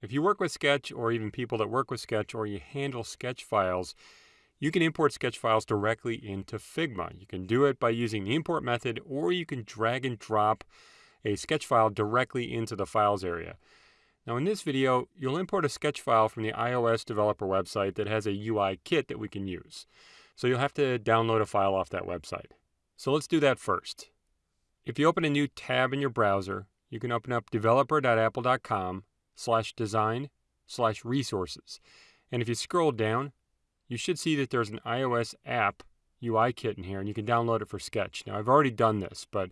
If you work with Sketch or even people that work with Sketch or you handle Sketch files, you can import Sketch files directly into Figma. You can do it by using the import method or you can drag and drop a Sketch file directly into the files area. Now in this video, you'll import a Sketch file from the iOS developer website that has a UI kit that we can use. So you'll have to download a file off that website. So let's do that first. If you open a new tab in your browser, you can open up developer.apple.com slash design slash resources. And if you scroll down, you should see that there's an iOS app UI kit in here and you can download it for Sketch. Now I've already done this, but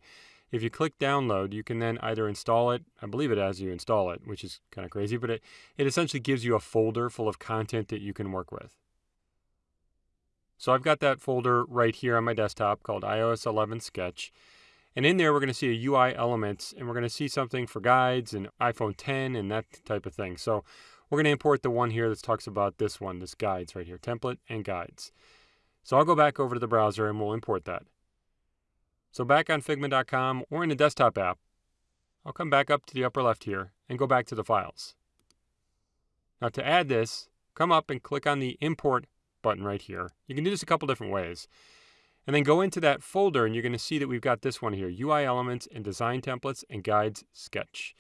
if you click download, you can then either install it, I believe it as you install it, which is kind of crazy, but it, it essentially gives you a folder full of content that you can work with. So I've got that folder right here on my desktop called iOS 11 Sketch. And in there, we're going to see a UI elements, and we're going to see something for guides and iPhone 10 and that type of thing. So we're going to import the one here that talks about this one, this guides right here, template and guides. So I'll go back over to the browser and we'll import that. So back on Figma.com or in the desktop app, I'll come back up to the upper left here and go back to the files. Now to add this, come up and click on the import button right here. You can do this a couple different ways. And then go into that folder and you're going to see that we've got this one here, UI Elements and Design Templates and Guides Sketch.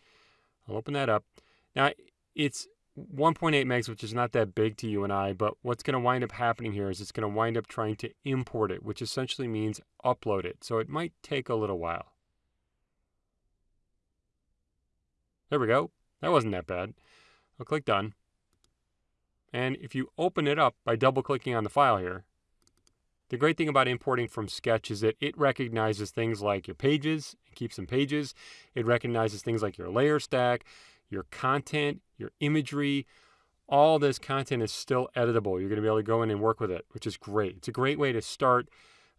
I'll open that up. Now, it's 1.8 megs, which is not that big to you and I, but what's going to wind up happening here is it's going to wind up trying to import it, which essentially means upload it. So it might take a little while. There we go. That wasn't that bad. I'll click Done. And if you open it up by double clicking on the file here, the great thing about importing from Sketch is that it recognizes things like your pages, it keeps some pages. It recognizes things like your layer stack, your content, your imagery. All this content is still editable. You're going to be able to go in and work with it, which is great. It's a great way to start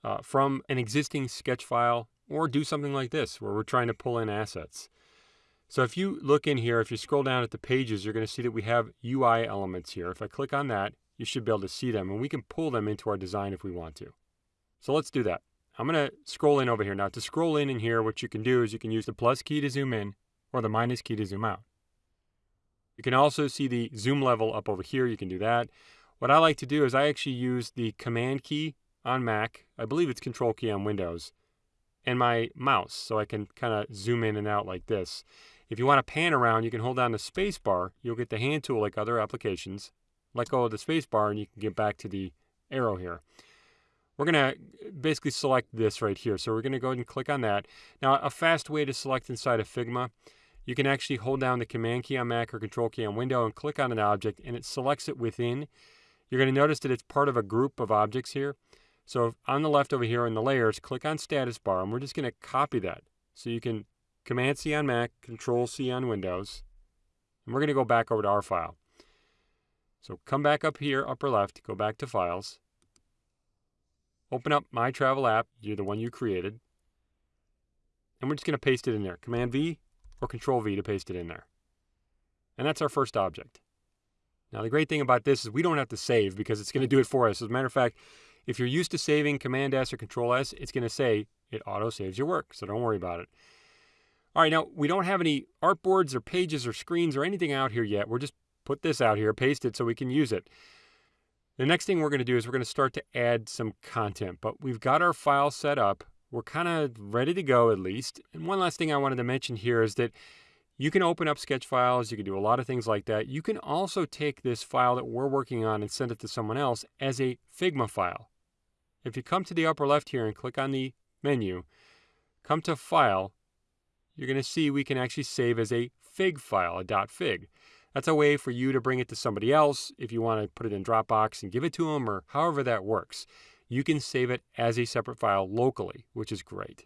uh, from an existing Sketch file or do something like this where we're trying to pull in assets. So if you look in here, if you scroll down at the pages, you're going to see that we have UI elements here. If I click on that, you should be able to see them and we can pull them into our design if we want to. So let's do that. I'm going to scroll in over here. Now to scroll in in here, what you can do is you can use the plus key to zoom in or the minus key to zoom out. You can also see the zoom level up over here. You can do that. What I like to do is I actually use the command key on Mac. I believe it's control key on Windows and my mouse so I can kind of zoom in and out like this. If you want to pan around, you can hold down the space bar. You'll get the hand tool like other applications let go of the space bar and you can get back to the arrow here. We're going to basically select this right here. So we're going to go ahead and click on that. Now, a fast way to select inside of Figma, you can actually hold down the Command key on Mac or Control key on Windows and click on an object and it selects it within. You're going to notice that it's part of a group of objects here. So on the left over here in the layers, click on status bar and we're just going to copy that. So you can Command C on Mac, Control C on Windows. And we're going to go back over to our file. So come back up here, upper left, go back to Files. Open up My Travel app, you're the one you created. And we're just going to paste it in there. Command V or Control V to paste it in there. And that's our first object. Now the great thing about this is we don't have to save because it's going to do it for us. As a matter of fact, if you're used to saving Command S or Control S, it's going to say it auto saves your work. So don't worry about it. All right, now we don't have any artboards or pages or screens or anything out here yet. We're just put this out here, paste it so we can use it. The next thing we're going to do is we're going to start to add some content, but we've got our file set up. We're kind of ready to go at least. And one last thing I wanted to mention here is that you can open up sketch files. You can do a lot of things like that. You can also take this file that we're working on and send it to someone else as a Figma file. If you come to the upper left here and click on the menu, come to File, you're going to see we can actually save as a FIG file, a .fig. That's a way for you to bring it to somebody else if you want to put it in Dropbox and give it to them or however that works. You can save it as a separate file locally, which is great.